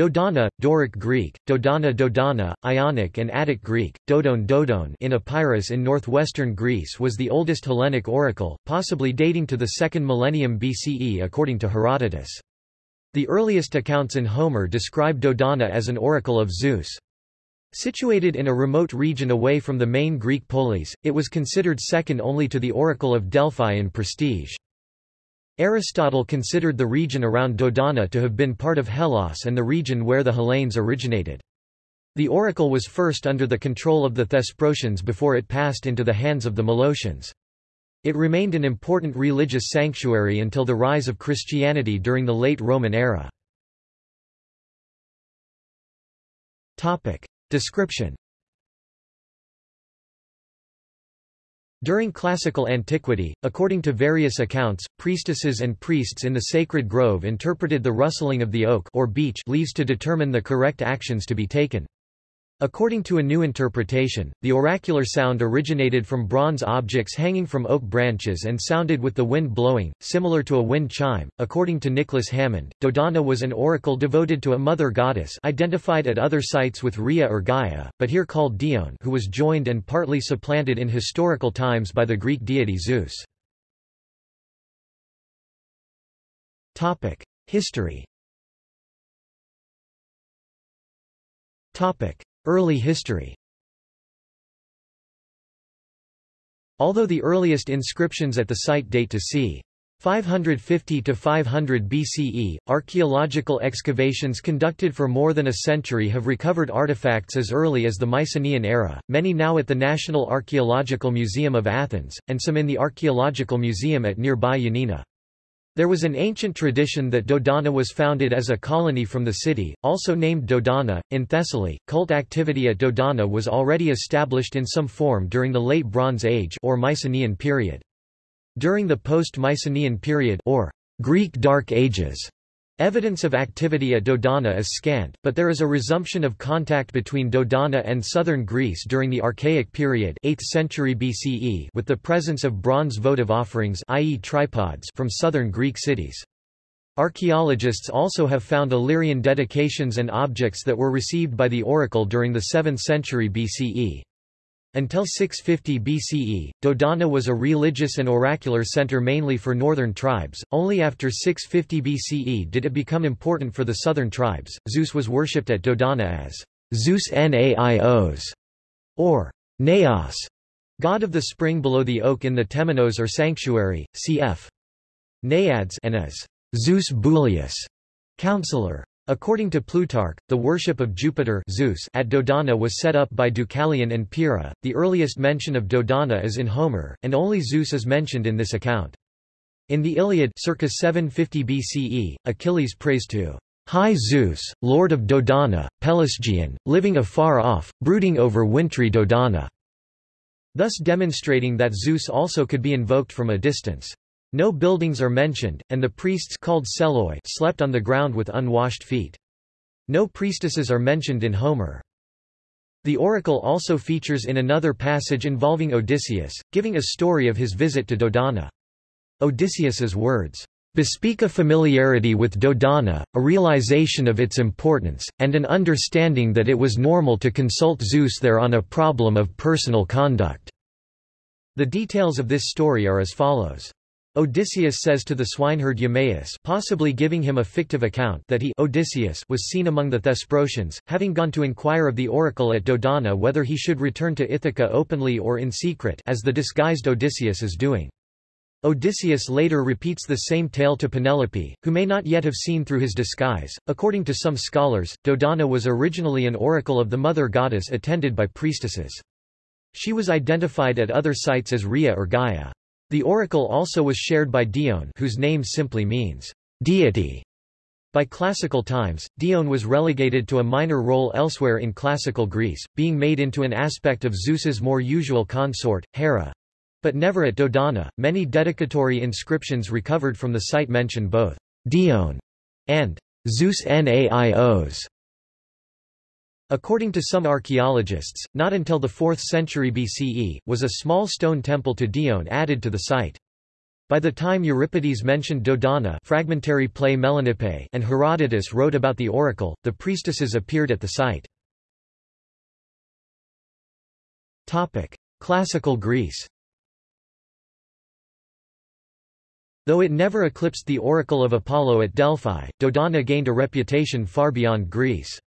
Dodona, Doric Greek, Dodana Dodana, Ionic and Attic Greek, Dodon Dodon in Epirus in northwestern Greece was the oldest Hellenic oracle, possibly dating to the 2nd millennium BCE according to Herodotus. The earliest accounts in Homer describe Dodona as an oracle of Zeus. Situated in a remote region away from the main Greek polis, it was considered second only to the oracle of Delphi in prestige. Aristotle considered the region around Dodona to have been part of Hellas and the region where the Hellenes originated. The oracle was first under the control of the Thesprotians before it passed into the hands of the Molossians. It remained an important religious sanctuary until the rise of Christianity during the late Roman era. Description During classical antiquity, according to various accounts, priestesses and priests in the sacred grove interpreted the rustling of the oak or beech leaves to determine the correct actions to be taken. According to a new interpretation, the oracular sound originated from bronze objects hanging from oak branches and sounded with the wind blowing, similar to a wind chime. According to Nicholas Hammond, Dodona was an oracle devoted to a mother goddess identified at other sites with Rhea or Gaia, but here called Dione who was joined and partly supplanted in historical times by the Greek deity Zeus. History Early history Although the earliest inscriptions at the site date to c. 550 to 500 BCE, archaeological excavations conducted for more than a century have recovered artifacts as early as the Mycenaean era, many now at the National Archaeological Museum of Athens, and some in the Archaeological Museum at nearby Yanina. There was an ancient tradition that Dodona was founded as a colony from the city, also named Dodona, in Thessaly. Cult activity at Dodona was already established in some form during the Late Bronze Age or Mycenaean period. During the post-Mycenaean period or Greek Dark Ages, Evidence of activity at Dodona is scant, but there is a resumption of contact between Dodona and southern Greece during the Archaic period 8th century BCE with the presence of bronze votive offerings i.e. tripods from southern Greek cities. Archaeologists also have found Illyrian dedications and objects that were received by the oracle during the 7th century BCE. Until 650 BCE, Dodona was a religious and oracular center mainly for northern tribes. Only after 650 BCE did it become important for the southern tribes. Zeus was worshipped at Dodona as Zeus Naios or Naos, god of the spring below the oak in the Temenos or sanctuary, cf. Naiads, and as Zeus Bouleus, counselor. According to Plutarch, the worship of Jupiter Zeus at Dodona was set up by Deucalion and Pyrrha. The earliest mention of Dodona is in Homer, and only Zeus is mentioned in this account. In the Iliad circa 750 BCE, Achilles prays to High Zeus, lord of Dodona, Pelasgian, living afar off, brooding over wintry Dodona, thus demonstrating that Zeus also could be invoked from a distance. No buildings are mentioned, and the priests called Seloi slept on the ground with unwashed feet. No priestesses are mentioned in Homer. The oracle also features in another passage involving Odysseus, giving a story of his visit to Dodona. Odysseus's words, bespeak a familiarity with Dodona, a realization of its importance, and an understanding that it was normal to consult Zeus there on a problem of personal conduct." The details of this story are as follows. Odysseus says to the swineherd Eumaeus possibly giving him a fictive account that he Odysseus was seen among the Thesprotians, having gone to inquire of the oracle at Dodona whether he should return to Ithaca openly or in secret as the disguised Odysseus is doing. Odysseus later repeats the same tale to Penelope, who may not yet have seen through his disguise. According to some scholars, Dodona was originally an oracle of the mother goddess attended by priestesses. She was identified at other sites as Rhea or Gaia. The oracle also was shared by Dione whose name simply means, deity. By classical times, Dione was relegated to a minor role elsewhere in classical Greece, being made into an aspect of Zeus's more usual consort, Hera. But never at Dodona. Many dedicatory inscriptions recovered from the site mention both Dione and Zeus Naios. According to some archaeologists, not until the 4th century BCE, was a small stone temple to Dione added to the site. By the time Euripides mentioned Dodona fragmentary play Melanippe and Herodotus wrote about the oracle, the priestesses appeared at the site. Classical Greece Though it never eclipsed the oracle of Apollo at Delphi, Dodona gained a reputation far beyond Greece.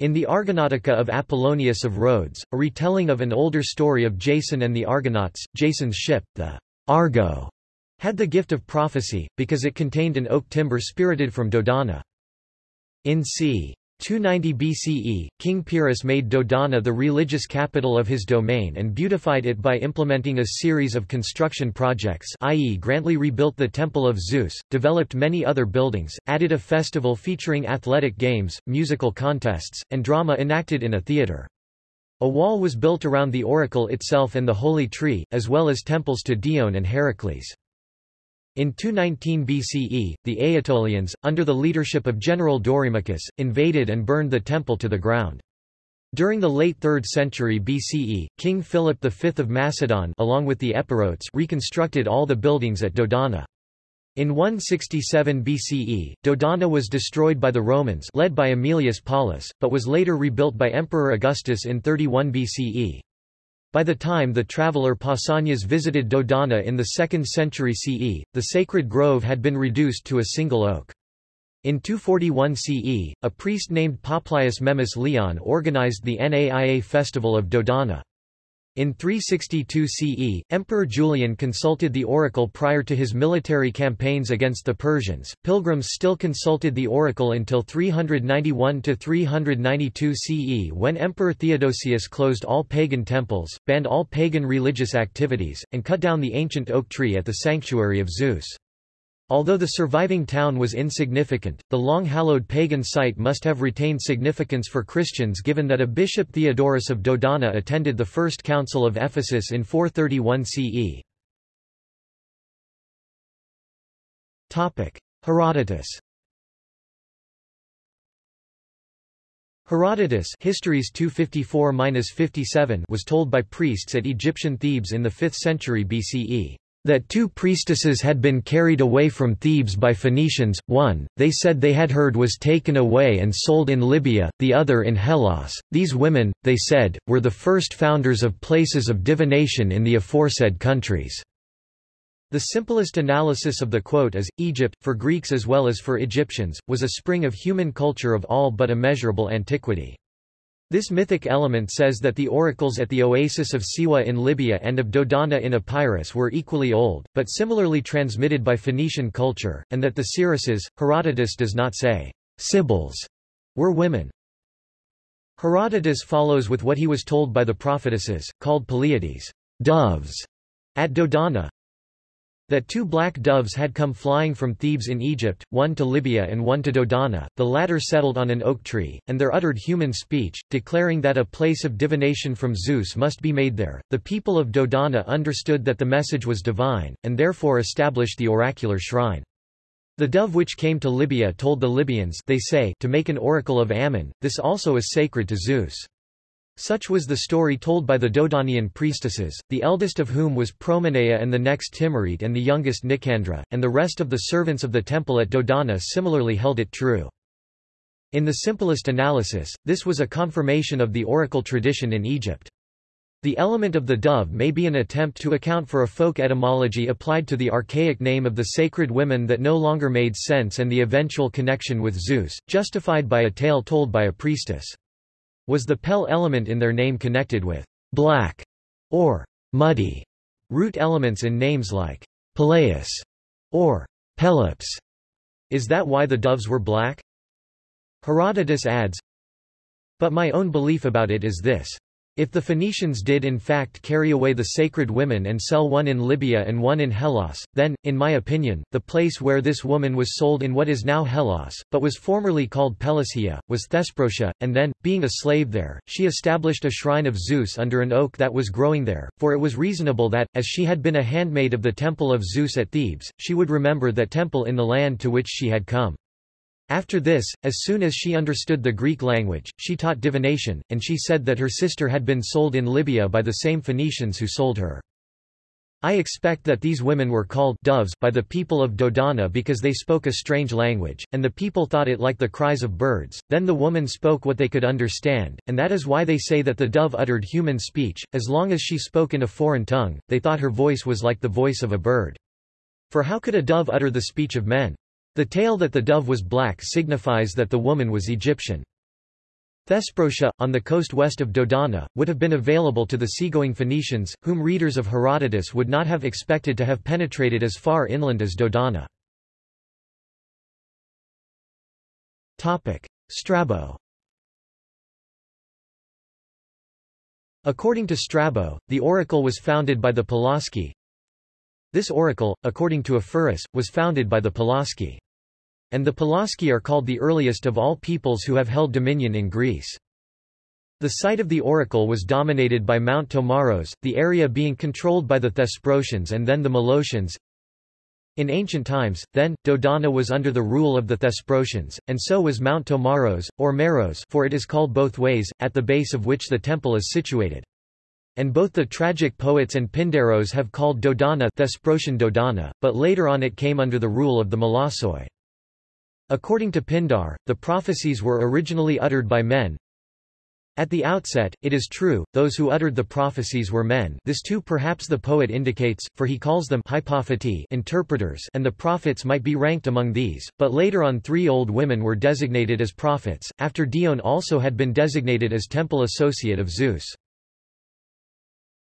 In the Argonautica of Apollonius of Rhodes, a retelling of an older story of Jason and the Argonauts, Jason's ship, the Argo, had the gift of prophecy, because it contained an oak timber spirited from Dodona. In c. 290 BCE, King Pyrrhus made Dodona the religious capital of his domain and beautified it by implementing a series of construction projects i.e. grandly rebuilt the Temple of Zeus, developed many other buildings, added a festival featuring athletic games, musical contests, and drama enacted in a theatre. A wall was built around the oracle itself and the holy tree, as well as temples to Dione and Heracles. In 219 BCE, the Aetolians, under the leadership of General Dorymachus, invaded and burned the temple to the ground. During the late 3rd century BCE, King Philip V of Macedon along with the Epirotes reconstructed all the buildings at Dodona. In 167 BCE, Dodona was destroyed by the Romans led by Aemilius Paulus, but was later rebuilt by Emperor Augustus in 31 BCE. By the time the traveller Pausanias visited Dodona in the 2nd century CE, the sacred grove had been reduced to a single oak. In 241 CE, a priest named Poplius Memmius Leon organized the Naia festival of Dodona. In 362 CE, Emperor Julian consulted the oracle prior to his military campaigns against the Persians. Pilgrims still consulted the oracle until 391 to 392 CE when Emperor Theodosius closed all pagan temples, banned all pagan religious activities, and cut down the ancient oak tree at the sanctuary of Zeus. Although the surviving town was insignificant, the long-hallowed pagan site must have retained significance for Christians given that a bishop Theodorus of Dodona attended the First Council of Ephesus in 431 CE. Herodotus Herodotus Histories 254-57 was told by priests at Egyptian Thebes in the 5th century BCE that two priestesses had been carried away from Thebes by Phoenicians, one, they said they had heard was taken away and sold in Libya, the other in Hellas. These women, they said, were the first founders of places of divination in the aforesaid countries. The simplest analysis of the quote is, Egypt, for Greeks as well as for Egyptians, was a spring of human culture of all but immeasurable antiquity. This mythic element says that the oracles at the oasis of Siwa in Libya and of Dodona in Epirus were equally old, but similarly transmitted by Phoenician culture, and that the seeresses, Herodotus does not say, Sibyls, were women. Herodotus follows with what he was told by the prophetesses, called Peleiades, doves, at Dodona, that two black doves had come flying from Thebes in Egypt, one to Libya and one to Dodona, the latter settled on an oak tree, and there uttered human speech, declaring that a place of divination from Zeus must be made there. The people of Dodona understood that the message was divine, and therefore established the oracular shrine. The dove which came to Libya told the Libyans they say to make an oracle of Ammon, this also is sacred to Zeus. Such was the story told by the Dodonian priestesses, the eldest of whom was Promenea and the next Timarete and the youngest Nicandra, and the rest of the servants of the temple at Dodona similarly held it true. In the simplest analysis, this was a confirmation of the oracle tradition in Egypt. The element of the dove may be an attempt to account for a folk etymology applied to the archaic name of the sacred women that no longer made sense and the eventual connection with Zeus, justified by a tale told by a priestess. Was the Pel element in their name connected with black or muddy root elements in names like Peleus or Pelops? Is that why the doves were black? Herodotus adds, But my own belief about it is this. If the Phoenicians did in fact carry away the sacred women and sell one in Libya and one in Hellas, then, in my opinion, the place where this woman was sold in what is now Hellas, but was formerly called Pelasgia, was Thesprotia, and then, being a slave there, she established a shrine of Zeus under an oak that was growing there, for it was reasonable that, as she had been a handmaid of the temple of Zeus at Thebes, she would remember that temple in the land to which she had come. After this, as soon as she understood the Greek language, she taught divination, and she said that her sister had been sold in Libya by the same Phoenicians who sold her. I expect that these women were called doves by the people of Dodona because they spoke a strange language, and the people thought it like the cries of birds. Then the woman spoke what they could understand, and that is why they say that the dove uttered human speech. As long as she spoke in a foreign tongue, they thought her voice was like the voice of a bird. For how could a dove utter the speech of men? The tale that the dove was black signifies that the woman was Egyptian. Thesprotia, on the coast west of Dodona, would have been available to the seagoing Phoenicians, whom readers of Herodotus would not have expected to have penetrated as far inland as Dodona. Strabo According to Strabo, the oracle was founded by the Pelasgi. This oracle, according to Ephorus, was founded by the Pelasgi. And the Pelasgi are called the earliest of all peoples who have held dominion in Greece. The site of the oracle was dominated by Mount Tomaros, the area being controlled by the Thesprotians and then the Molossians. In ancient times, then, Dodona was under the rule of the Thesprotians, and so was Mount Tomaros, or Meros for it is called both ways, at the base of which the temple is situated. And both the tragic poets and Pindaros have called Dodona Thesprotian Dodona, but later on it came under the rule of the Molossoi. According to Pindar, the prophecies were originally uttered by men. At the outset, it is true, those who uttered the prophecies were men this too perhaps the poet indicates, for he calls them interpreters and the prophets might be ranked among these, but later on three old women were designated as prophets, after Dione also had been designated as temple associate of Zeus.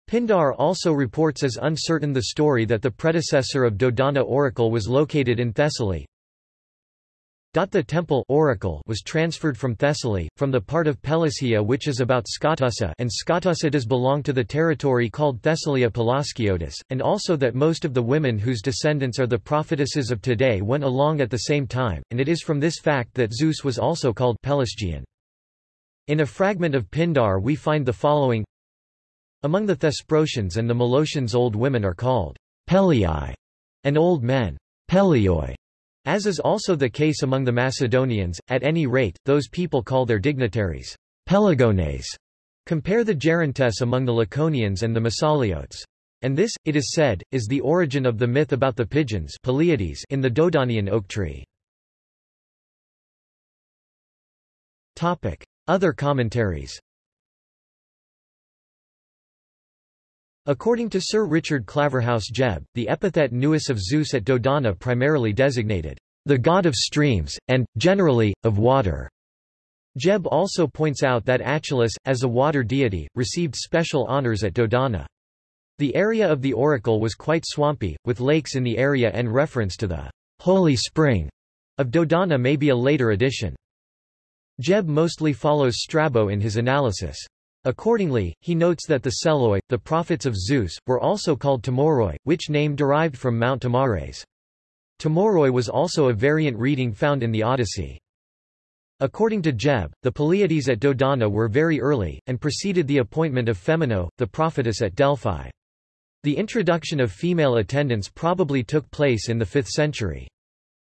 Pindar also reports as uncertain the story that the predecessor of Dodona oracle was located in Thessaly, the temple oracle was transferred from Thessaly, from the part of Pelasgia which is about Skotussa and Skotussa does belong to the territory called Thessalia Pelasgiotis, and also that most of the women whose descendants are the prophetesses of today went along at the same time, and it is from this fact that Zeus was also called Pelasgian. In a fragment of Pindar we find the following Among the Thesprotians and the Molossians old women are called Pelii, and old men Pelioi. As is also the case among the Macedonians, at any rate, those people call their dignitaries Pelagones. Compare the Gerontes among the Laconians and the Massaliotes. And this, it is said, is the origin of the myth about the pigeons in the Dodonian oak tree. Other commentaries According to Sir Richard Claverhouse Jebb, the epithet Naios of Zeus at Dodona primarily designated the god of streams, and, generally, of water. Jebb also points out that Achelous, as a water deity, received special honors at Dodona. The area of the oracle was quite swampy, with lakes in the area and reference to the holy spring of Dodona may be a later addition. Jebb mostly follows Strabo in his analysis. Accordingly, he notes that the Seloi, the prophets of Zeus, were also called Tomoroi, which name derived from Mount Tomaros. Tomoroi was also a variant reading found in the Odyssey. According to Jebb, the Peleiades at Dodona were very early, and preceded the appointment of Phemonoe, the prophetess at Delphi. The introduction of female attendants probably took place in the 5th century.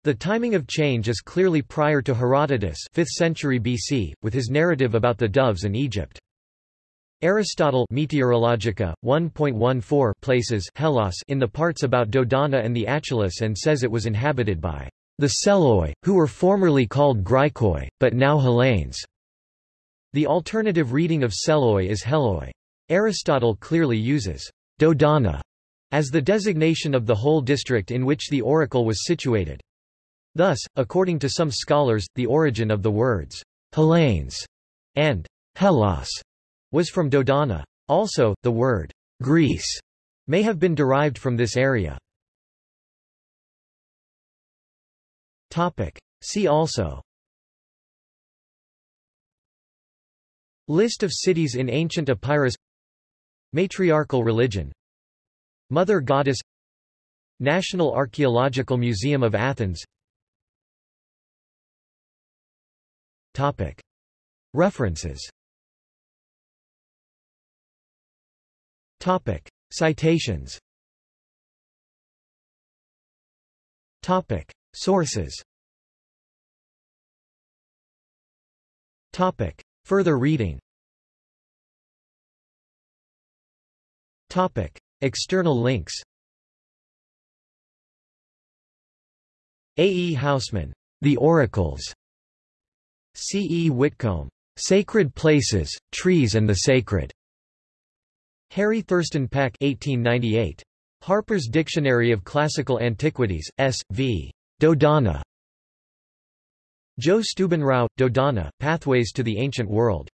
The timing of change is clearly prior to Herodotus 5th century BC, with his narrative about the doves in Egypt. Aristotle Meteorologica 1.14 places Hellas in the parts about Dodona and the Achelous and says it was inhabited by the Seloi, who were formerly called Graikoi, but now Hellenes. The alternative reading of Seloi is Heloi. Aristotle clearly uses Dodona as the designation of the whole district in which the oracle was situated. Thus, according to some scholars, the origin of the words Hellenes and Hellas was from Dodona. Also, the word Greece may have been derived from this area. Topic. See also List of cities in ancient Epirus Matriarchal religion Mother Goddess National Archaeological Museum of Athens Topic. References Topic. Citations Topic. Sources Topic. Further reading Topic. External links A. E. Housman, The Oracles. C. E. Whitcomb, Sacred Places, Trees and the Sacred. Harry Thurston Peck 1898. Harper's Dictionary of Classical Antiquities, S. V. Dodana. Joe Stubenrau, Dodana, Pathways to the Ancient World.